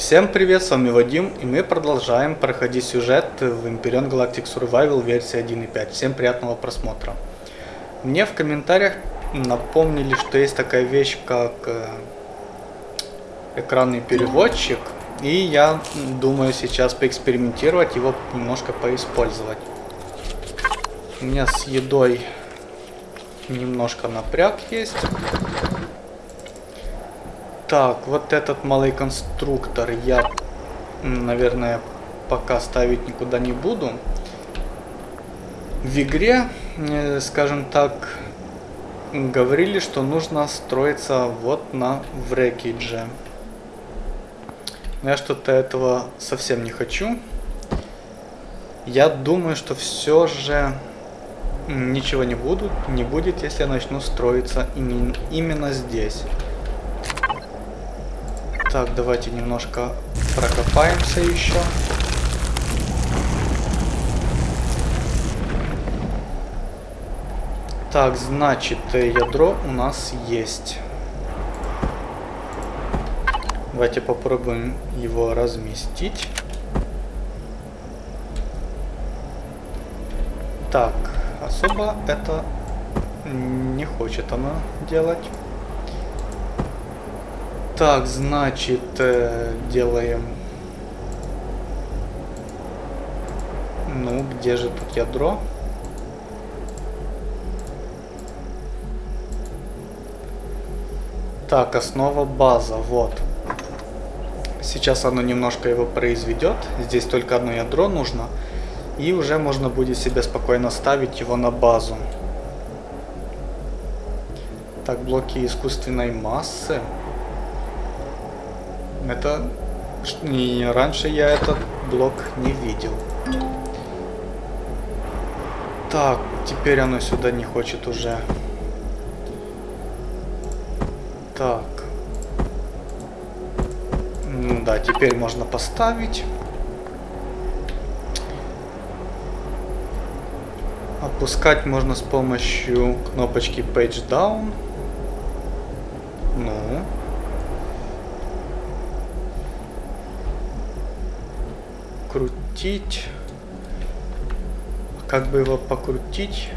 Всем привет, с вами Вадим, и мы продолжаем проходить сюжет в Imperion Galactic Survival версии 1.5. Всем приятного просмотра. Мне в комментариях напомнили, что есть такая вещь, как э, экранный переводчик, и я думаю сейчас поэкспериментировать, его немножко поиспользовать. У меня с едой немножко напряг есть. Так, вот этот малый конструктор я, наверное, пока ставить никуда не буду. В игре, э, скажем так, говорили, что нужно строиться вот на врекидже. Но я что-то этого совсем не хочу. Я думаю, что все же ничего не, буду, не будет, если я начну строиться именно здесь. Так, давайте немножко прокопаемся еще. Так, значит, ядро у нас есть. Давайте попробуем его разместить. Так, особо это не хочет она делать. Так, значит, э, делаем... Ну, где же тут ядро? Так, основа база, вот. Сейчас оно немножко его произведет. Здесь только одно ядро нужно. И уже можно будет себе спокойно ставить его на базу. Так, блоки искусственной массы. Это... И раньше я этот блок не видел. Так, теперь оно сюда не хочет уже. Так. Ну да, теперь можно поставить. Опускать можно с помощью кнопочки Page Down. Ну. Крутить. Как бы его покрутить?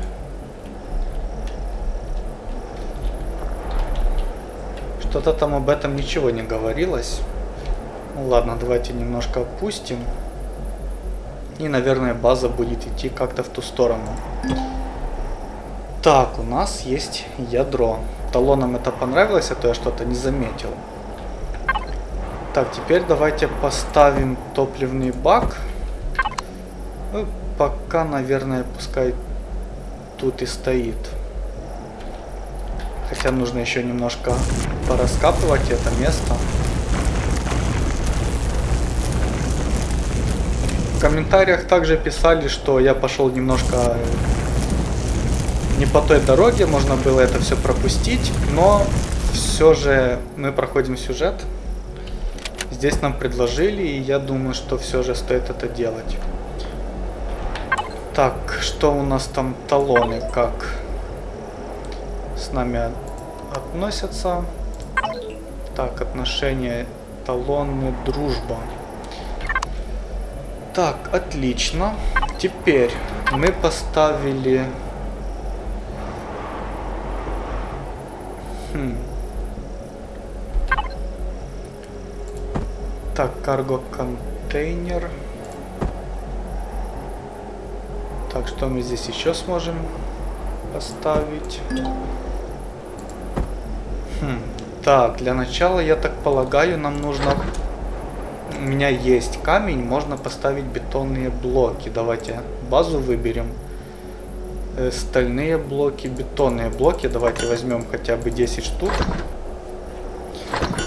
Что-то там об этом ничего не говорилось. Ну ладно, давайте немножко опустим. И, наверное, база будет идти как-то в ту сторону. Так, у нас есть ядро. Талонам это понравилось, а то я что-то не заметил. Так, теперь давайте поставим топливный бак. Ну, пока, наверное, пускай тут и стоит. Хотя нужно еще немножко пораскапывать это место. В комментариях также писали, что я пошел немножко не по той дороге, можно было это все пропустить, но все же мы проходим сюжет. Здесь нам предложили, и я думаю, что все же стоит это делать. Так, что у нас там талоны, как с нами относятся? Так, отношения, талоны, дружба. Так, отлично. Теперь мы поставили... Хм. Так, карго Так, что мы здесь еще сможем поставить? Хм. Так, для начала, я так полагаю, нам нужно... У меня есть камень, можно поставить бетонные блоки. Давайте базу выберем. Э, стальные блоки, бетонные блоки. Давайте возьмем хотя бы 10 штук.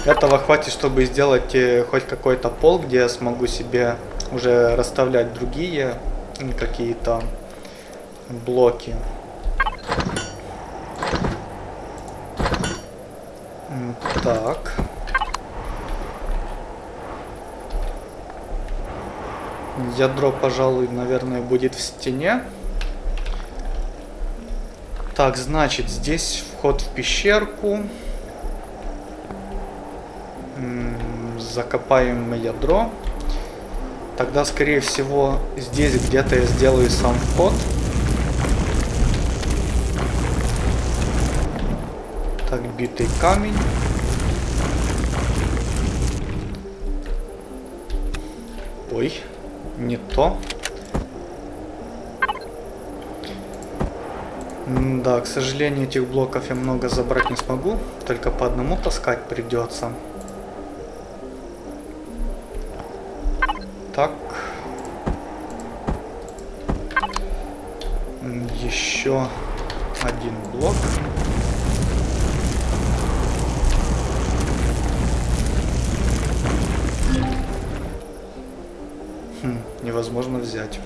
Этого хватит, чтобы сделать э, хоть какой-то пол, где я смогу себе уже расставлять другие какие-то блоки. Так. Ядро, пожалуй, наверное, будет в стене. Так, значит, здесь вход в пещерку закопаем ядро. Тогда, скорее всего, здесь где-то я сделаю сам вход. Так, битый камень. Ой, не то. Да, к сожалению, этих блоков я много забрать не смогу. Только по одному таскать придется. Так. Еще один блок. Невозможно взять.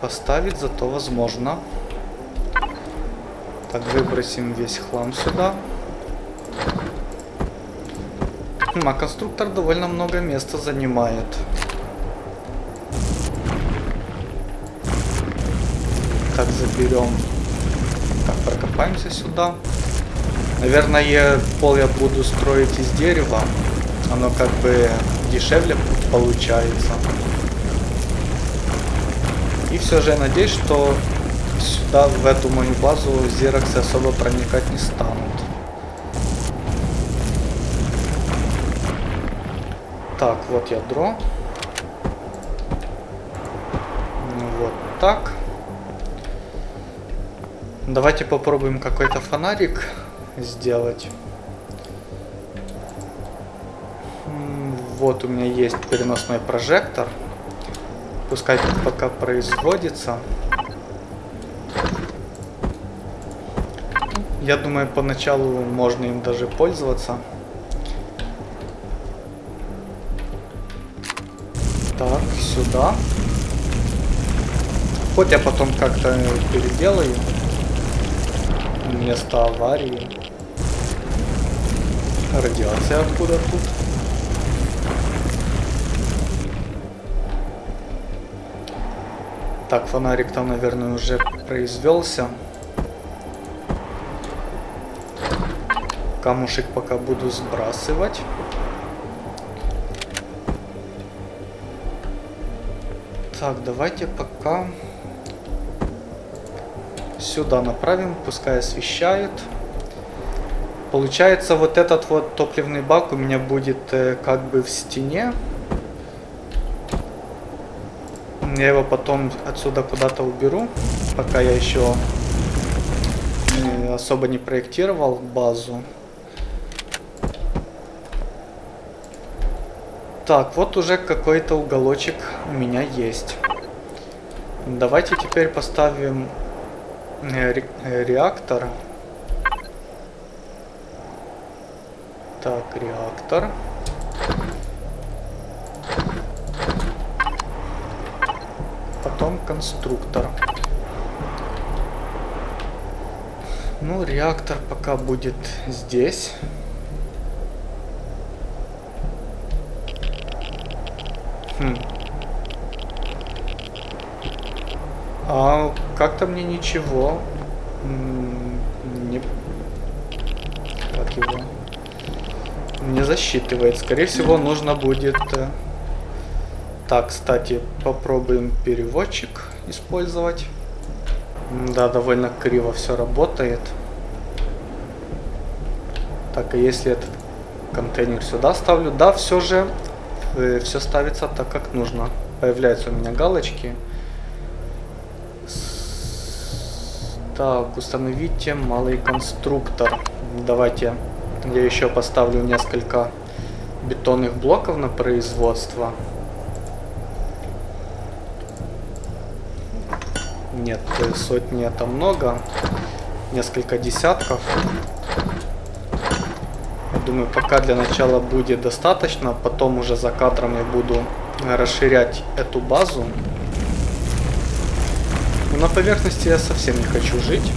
Поставить зато возможно. Так, выбросим весь хлам сюда. Хм, а конструктор довольно много места занимает. Так, заберем. Так, прокопаемся сюда. Наверное, пол я буду строить из дерева. Оно как бы дешевле получается. И все же я надеюсь, что сюда, в эту мою базу, зероксы особо проникать не станут. Так, вот ядро. Вот так. Давайте попробуем какой-то фонарик сделать. Вот у меня есть переносной прожектор. Пускай пока производится. Я думаю, поначалу можно им даже пользоваться. Так, сюда. Хоть я потом как-то переделаю. Место аварии. Радиация откуда тут? Так, фонарик там, наверное, уже произвелся. Камушек пока буду сбрасывать. Так, давайте пока сюда направим, пускай освещает. Получается, вот этот вот топливный бак у меня будет э, как бы в стене. Я его потом отсюда куда-то уберу, пока я еще э, особо не проектировал базу. Так, вот уже какой-то уголочек у меня есть. Давайте теперь поставим э, э, реактор. Так, реактор. потом конструктор. Ну, реактор пока будет здесь. Хм. А как-то мне ничего не... Как его? Не засчитывает. Скорее всего, нужно будет... Э, так, кстати, попробуем переводчик использовать. Да, довольно криво все работает. Так, а если этот контейнер сюда ставлю? Да, все же э, все ставится так, как нужно. Появляются у меня галочки. Так, установите малый конструктор. Давайте я еще поставлю несколько бетонных блоков на производство. Нет, сотни это много. Несколько десятков. Я думаю, пока для начала будет достаточно. Потом уже за кадром я буду расширять эту базу. Но на поверхности я совсем не хочу жить.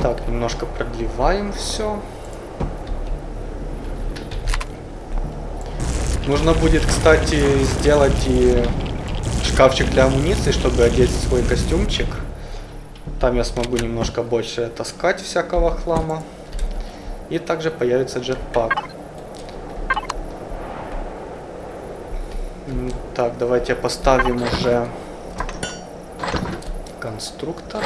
Так, немножко продлеваем все. Нужно будет, кстати, сделать и шкафчик для амуниции, чтобы одеть свой костюмчик. Там я смогу немножко больше таскать всякого хлама. И также появится джетпак. Так, давайте поставим уже конструктор.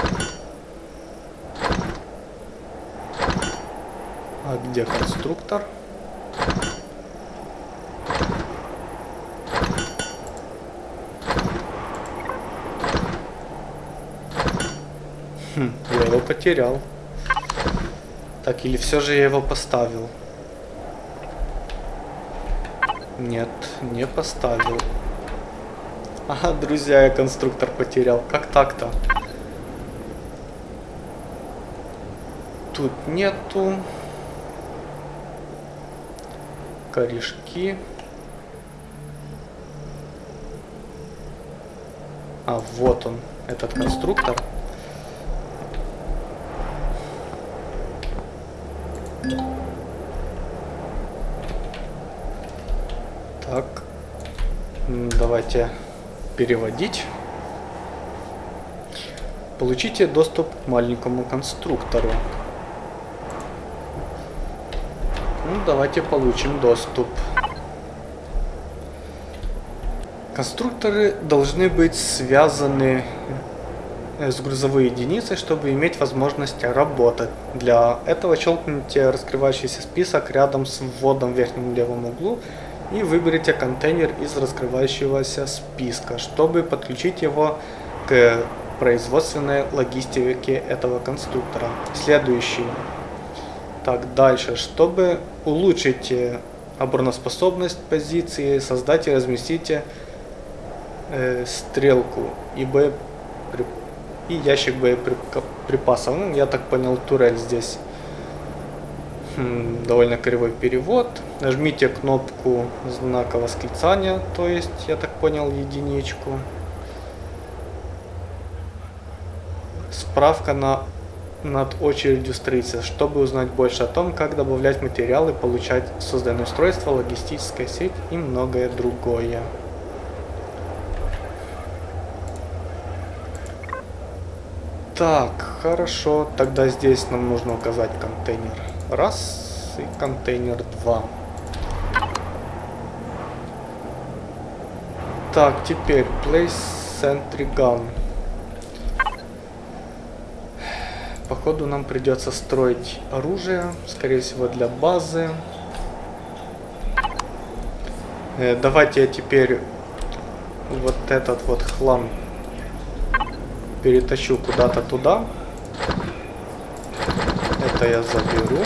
А где конструктор? Хм, я его потерял. Так, или все же я его поставил? Нет, не поставил. Ага, друзья, я конструктор потерял. Как так-то? Тут нету. Корешки. А, вот он, этот конструктор. Так. Давайте переводить. Получите доступ к маленькому конструктору. Ну, давайте получим доступ. Конструкторы должны быть связаны с грузовой единицей, чтобы иметь возможность работать. Для этого щелкните раскрывающийся список рядом с вводом в верхнем левом углу и выберите контейнер из раскрывающегося списка, чтобы подключить его к производственной логистике этого конструктора. Следующий. Так, дальше. Чтобы улучшить обороноспособность позиции, создайте и разместите э, стрелку и боеприпасы и ящик боеприпасов. Ну, я так понял, турель здесь. Хм, довольно кривой перевод. Нажмите кнопку знака восклицания, то есть, я так понял, единичку. Справка на, над очередью строительства, чтобы узнать больше о том, как добавлять материалы, получать созданное устройство, логистическая сеть и многое другое. Так, хорошо. Тогда здесь нам нужно указать контейнер раз и контейнер два. Так, теперь place sentry gun. Походу нам придется строить оружие, скорее всего для базы. Э, давайте я теперь вот этот вот хлам перетащу куда-то туда. Это я заберу.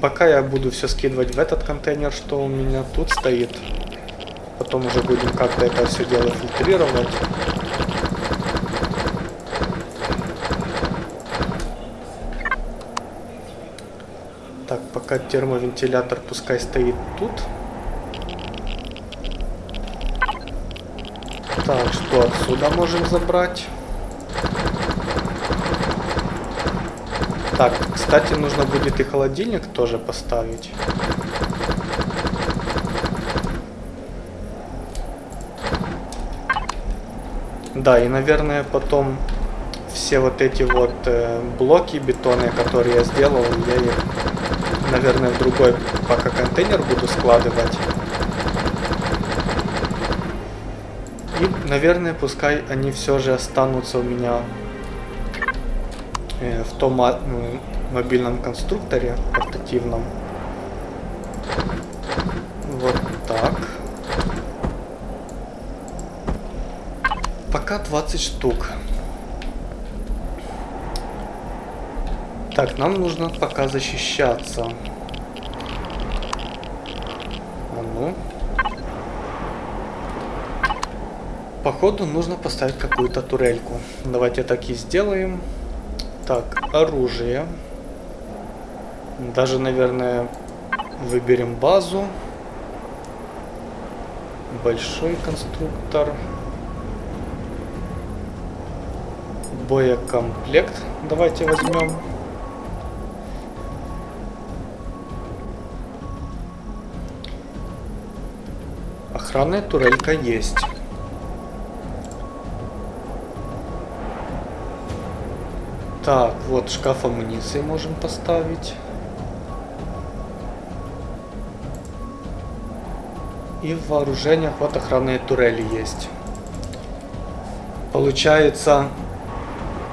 Пока я буду все скидывать в этот контейнер, что у меня тут стоит. Потом уже будем как-то это все дело фильтрировать. Так, пока термовентилятор пускай стоит тут. Так, что отсюда можем забрать? Так, кстати, нужно будет и холодильник тоже поставить. Да, и, наверное, потом все вот эти вот э, блоки бетонные, которые я сделал, я их, наверное, в другой пока контейнер буду складывать. И, наверное, пускай они все же останутся у меня э, в том ну, мобильном конструкторе портативном. Вот так. Пока 20 штук. Так, нам нужно пока защищаться. Походу нужно поставить какую-то турельку. Давайте так и сделаем. Так, оружие. Даже, наверное, выберем базу. Большой конструктор. Боекомплект. Давайте возьмем. Охранная турелька есть. Так, вот шкаф амуниции можем поставить. И в вооружениях вот охранные турели есть. Получается,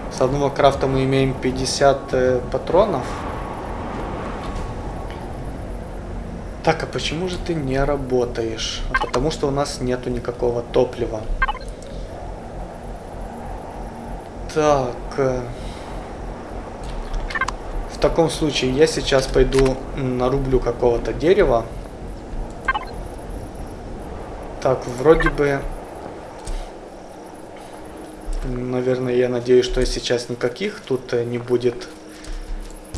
с одного крафта мы имеем 50 э, патронов. Так, а почему же ты не работаешь? А потому что у нас нету никакого топлива. Так. Э, в таком случае я сейчас пойду нарублю какого-то дерева. Так, вроде бы... Наверное, я надеюсь, что сейчас никаких тут э, не будет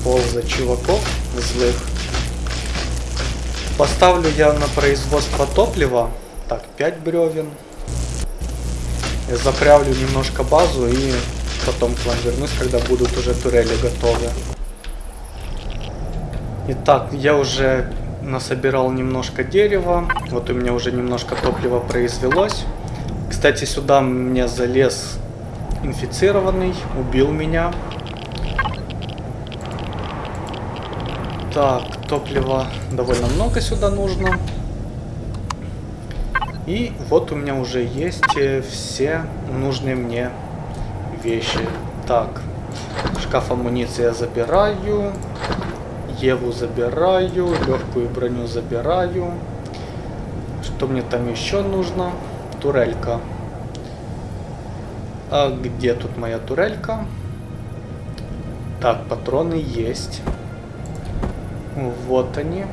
полза чуваков злых. Поставлю я на производство топлива. Так, 5 бревен. Заправлю немножко базу и потом к вам вернусь, когда будут уже турели готовы. Итак, я уже насобирал немножко дерева. Вот у меня уже немножко топлива произвелось. Кстати, сюда мне залез инфицированный, убил меня. Так, топлива довольно много сюда нужно. И вот у меня уже есть э, все нужные мне вещи. Так, шкаф амуниции я забираю. Еву забираю, легкую броню забираю. Что мне там еще нужно? Турелька. А где тут моя турелька? Так, патроны есть. Вот они.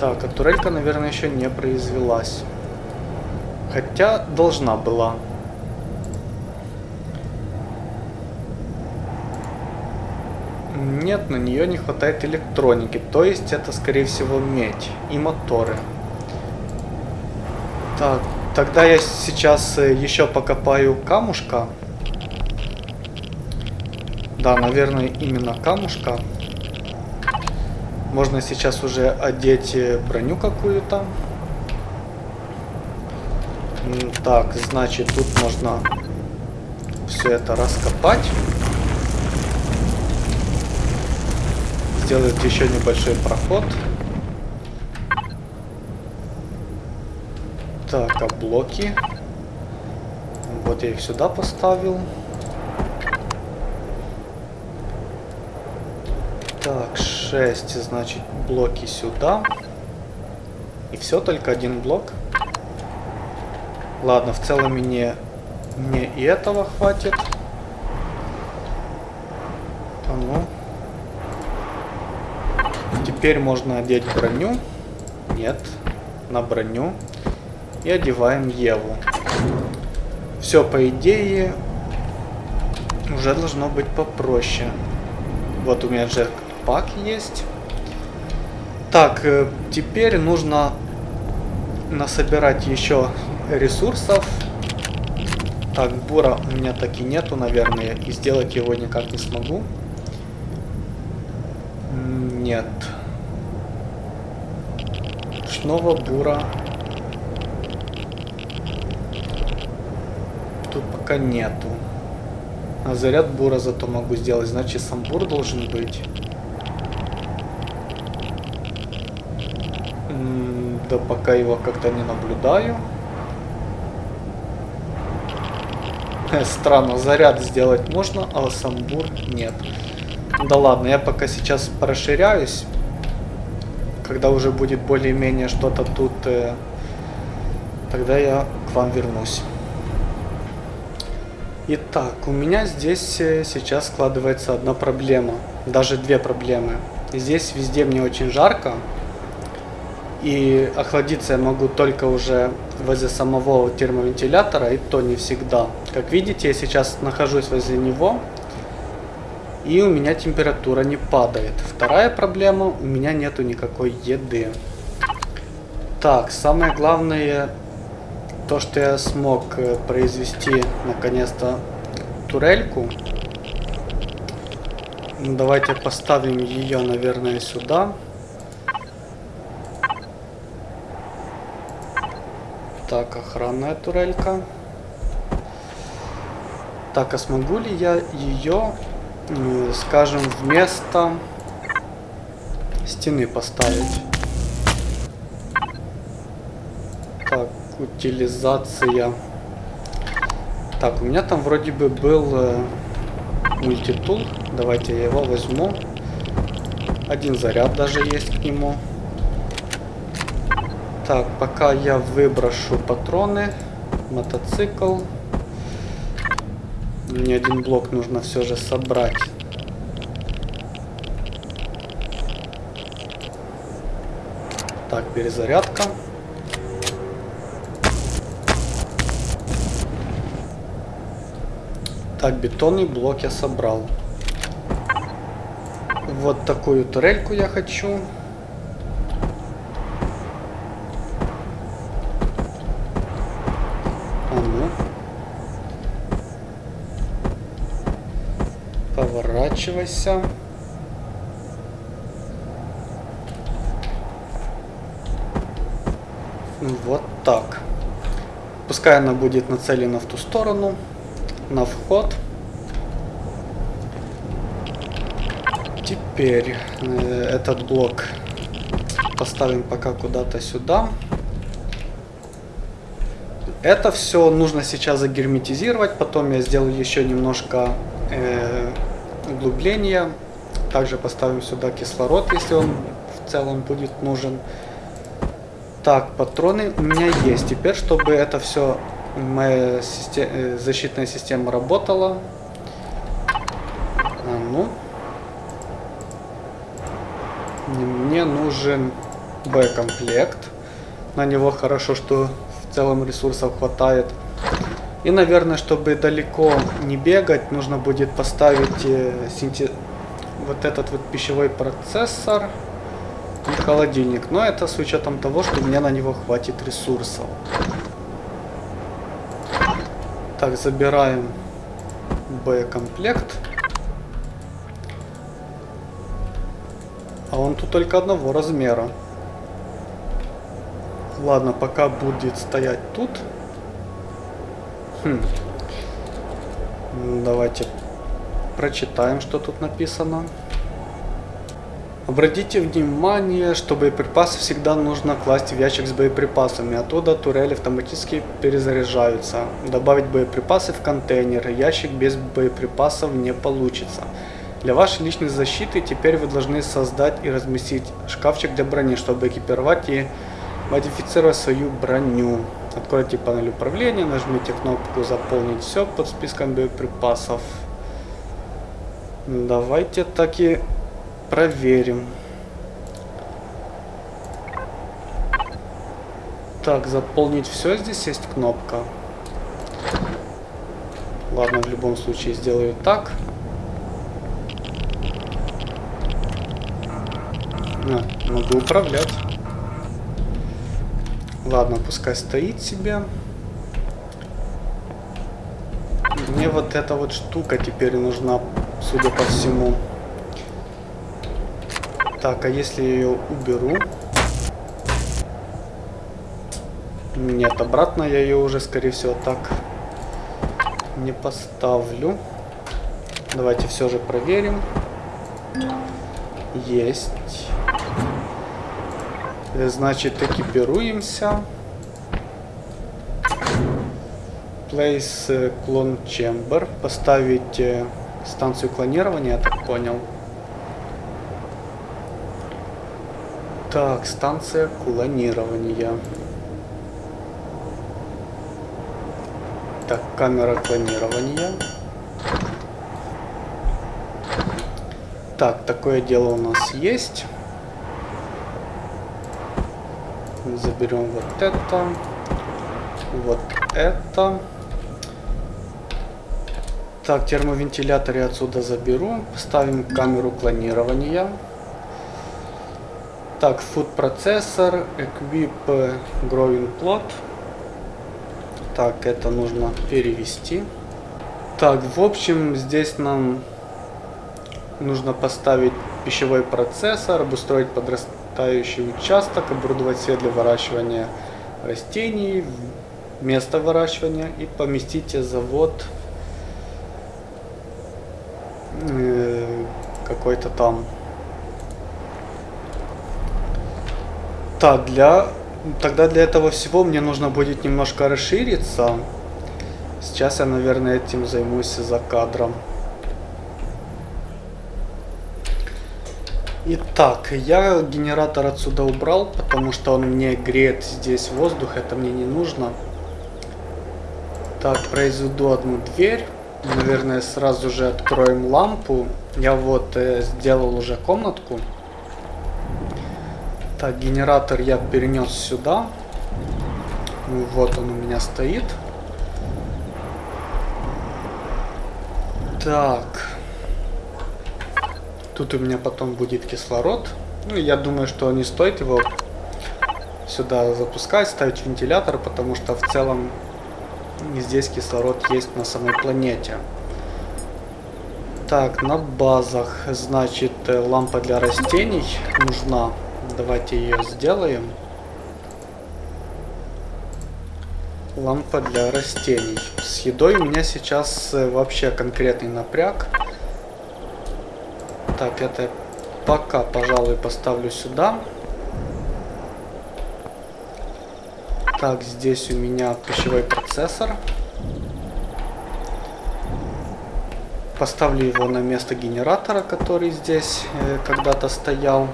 Так, а турелька, наверное, еще не произвелась. Хотя должна была. Нет, на нее не хватает электроники. То есть это, скорее всего, медь и моторы. Так, тогда я сейчас э, еще покопаю камушка. Да, наверное, именно камушка. Можно сейчас уже одеть э, броню какую-то. Так, значит, тут можно все это раскопать. Сделать еще небольшой проход. Так, а блоки? Вот я их сюда поставил. Так, 6, значит, блоки сюда. И все, только один блок. Ладно, в целом мне, мне и этого хватит. А ну. Теперь можно одеть броню. Нет, на броню. И одеваем Еву. Все, по идее, уже должно быть попроще. Вот у меня джекпак есть. Так, э, теперь нужно насобирать еще ресурсов. Так, бура у меня так и нету, наверное, и сделать его никак не смогу. Нет ручного бура тут пока нету. А заряд бура зато могу сделать, значит сам бур должен быть. Да пока его как-то не наблюдаю. Странно, заряд сделать можно, а сам бур нет. Да ладно, я пока сейчас расширяюсь когда уже будет более-менее что-то тут, э, тогда я к вам вернусь. Итак, у меня здесь э, сейчас складывается одна проблема, даже две проблемы. Здесь везде мне очень жарко, и охладиться я могу только уже возле самого термовентилятора, и то не всегда. Как видите, я сейчас нахожусь возле него, и у меня температура не падает. Вторая проблема, у меня нету никакой еды. Так, самое главное, то, что я смог э, произвести наконец-то турельку. Ну, давайте поставим ее, наверное, сюда. Так, охранная турелька. Так, а смогу ли я ее, скажем, вместо стены поставить? Так, утилизация. Так, у меня там вроде бы был э, мультитул. Давайте я его возьму. Один заряд даже есть к нему. Так, пока я выброшу патроны, мотоцикл. Мне один блок нужно все же собрать. Так, перезарядка. Так, бетонный блок я собрал. Вот такую турельку я хочу. А ну. Поворачивайся. Вот так. Пускай она будет нацелена в ту сторону, на вход. Теперь э, этот блок поставим пока куда-то сюда. Это все нужно сейчас загерметизировать, потом я сделаю еще немножко э, углубления. Также поставим сюда кислород, если он в целом будет нужен. Так, патроны у меня есть. Теперь, чтобы это все, моя система, э, защитная система работала. А ну. Мне нужен Б-комплект. На него хорошо, что в целом ресурсов хватает. И, наверное, чтобы далеко не бегать, нужно будет поставить э, синте... вот этот вот пищевой процессор и холодильник. Но это с учетом того, что мне на него хватит ресурсов. Так, забираем боекомплект. А он тут только одного размера. Ладно, пока будет стоять тут. Хм. Давайте прочитаем, что тут написано. Обратите внимание, что боеприпасы всегда нужно класть в ящик с боеприпасами. Оттуда турели автоматически перезаряжаются. Добавить боеприпасы в контейнер. Ящик без боеприпасов не получится. Для вашей личной защиты теперь вы должны создать и разместить шкафчик для брони, чтобы экипировать и модифицировать свою броню. Откройте панель управления, нажмите кнопку «Заполнить все» под списком боеприпасов. Давайте так и Проверим. Так, заполнить все. Здесь есть кнопка. Ладно, в любом случае сделаю так. А, могу управлять. Ладно, пускай стоит себе. Мне вот эта вот штука теперь нужна, судя по всему. Так, а если я ее уберу? Нет, обратно я ее уже, скорее всего, так не поставлю. Давайте все же проверим. Есть. Значит, экипируемся. Place Clone Chamber. Поставить э, станцию клонирования, я так понял. Так, станция клонирования. Так, камера клонирования. Так, такое дело у нас есть. Заберем вот это. Вот это. Так, термовентилятор я отсюда заберу. Ставим камеру клонирования. Так, food процессор, equip growing plot. Так, это нужно перевести. Так, в общем, здесь нам нужно поставить пищевой процессор, обустроить подрастающий участок, оборудовать свет для выращивания растений, место выращивания и поместите завод э, какой-то там. Так, для... Тогда для этого всего мне нужно будет немножко расшириться. Сейчас я, наверное, этим займусь за кадром. Итак, я генератор отсюда убрал, потому что он мне греет здесь воздух, это мне не нужно. Так, произведу одну дверь. Наверное, сразу же откроем лампу. Я вот э, сделал уже комнатку. Так, генератор я перенес сюда. Ну, вот он у меня стоит. Так. Тут у меня потом будет кислород. Ну, я думаю, что не стоит его сюда запускать, ставить вентилятор, потому что в целом здесь кислород есть на самой планете. Так, на базах, значит, э, лампа для растений нужна. Давайте ее сделаем. Лампа для растений. С едой у меня сейчас э, вообще конкретный напряг. Так, это пока, пожалуй, поставлю сюда. Так, здесь у меня пищевой процессор. Поставлю его на место генератора, который здесь э, когда-то стоял.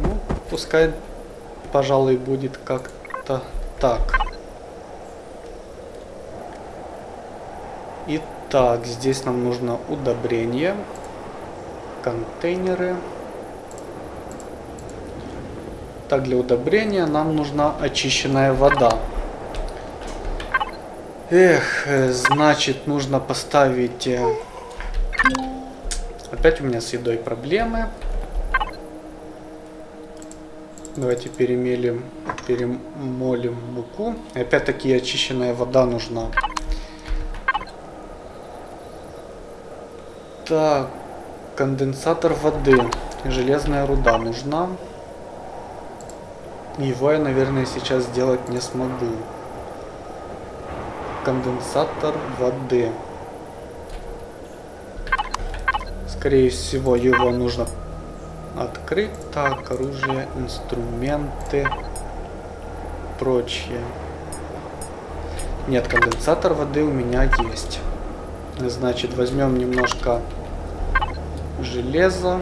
Ну, пускай, пожалуй, будет как-то так. Итак, здесь нам нужно удобрение, контейнеры. Так, для удобрения нам нужна очищенная вода. Эх, значит, нужно поставить... Э, опять у меня с едой проблемы. Давайте перемелим, перемолим муку. Опять-таки очищенная вода нужна. Так, конденсатор воды. Железная руда нужна. Его я, наверное, сейчас сделать не смогу. Конденсатор воды. Скорее всего, его нужно открыть. Так, оружие, инструменты, прочее. Нет, конденсатор воды у меня есть. Значит, возьмем немножко железо.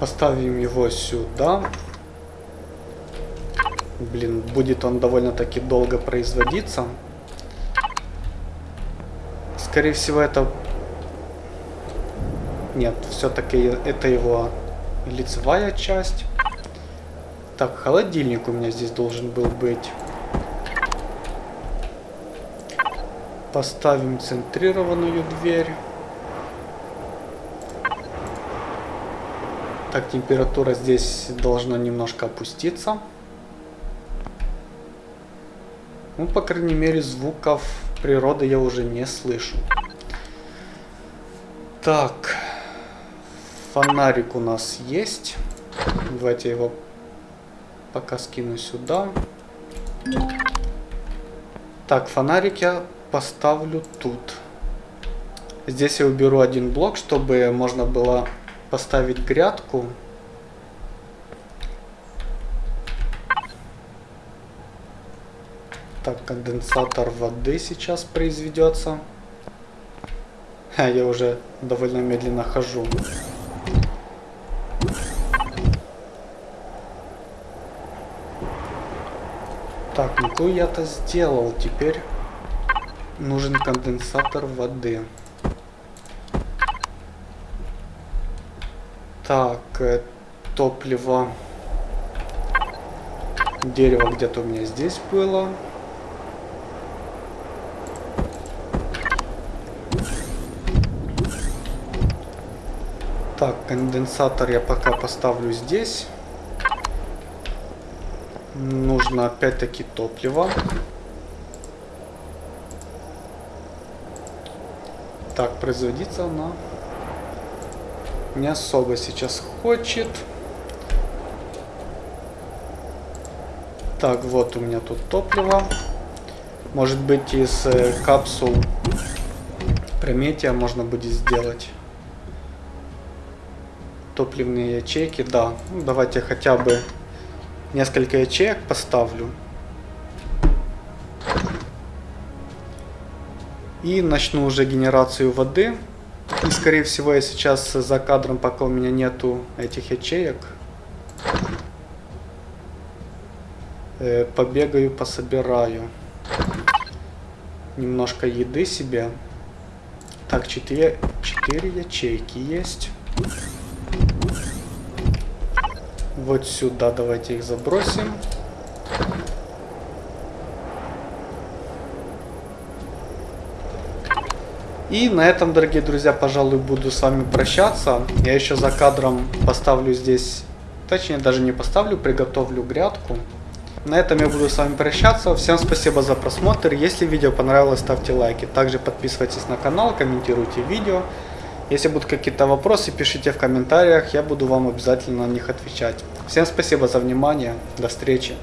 Поставим его сюда. Блин, будет он довольно-таки долго производиться. Скорее всего, это... Нет, все-таки это его лицевая часть. Так, холодильник у меня здесь должен был быть. Поставим центрированную дверь. Так, температура здесь должна немножко опуститься. Ну, по крайней мере, звуков природы я уже не слышу. Так, фонарик у нас есть. Давайте его пока скину сюда. Так, фонарик я поставлю тут. Здесь я уберу один блок, чтобы можно было поставить грядку. Так, конденсатор воды сейчас произведется. Я уже довольно медленно хожу. Так, ну я-то сделал. Теперь нужен конденсатор воды. Так, э, топливо. Дерево где-то у меня здесь было. Так, конденсатор я пока поставлю здесь. Нужно опять-таки топливо. Так, производиться она не особо сейчас хочет. Так, вот у меня тут топливо. Может быть из э, капсул Прометия можно будет сделать. Топливные ячейки, да. Ну, давайте хотя бы несколько ячеек поставлю. И начну уже генерацию воды. И скорее всего я сейчас за кадром, пока у меня нету этих ячеек, э, побегаю, пособираю немножко еды себе. Так, 4, 4 ячейки есть. Вот сюда давайте их забросим. И на этом, дорогие друзья, пожалуй, буду с вами прощаться. Я еще за кадром поставлю здесь, точнее даже не поставлю, приготовлю грядку. На этом я буду с вами прощаться. Всем спасибо за просмотр. Если видео понравилось, ставьте лайки. Также подписывайтесь на канал, комментируйте видео. Если будут какие-то вопросы, пишите в комментариях, я буду вам обязательно на них отвечать. Всем спасибо за внимание, до встречи.